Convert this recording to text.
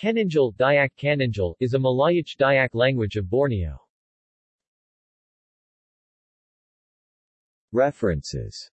Kaninjal Dayak Kananjal is a Malayach Dayak language of Borneo. References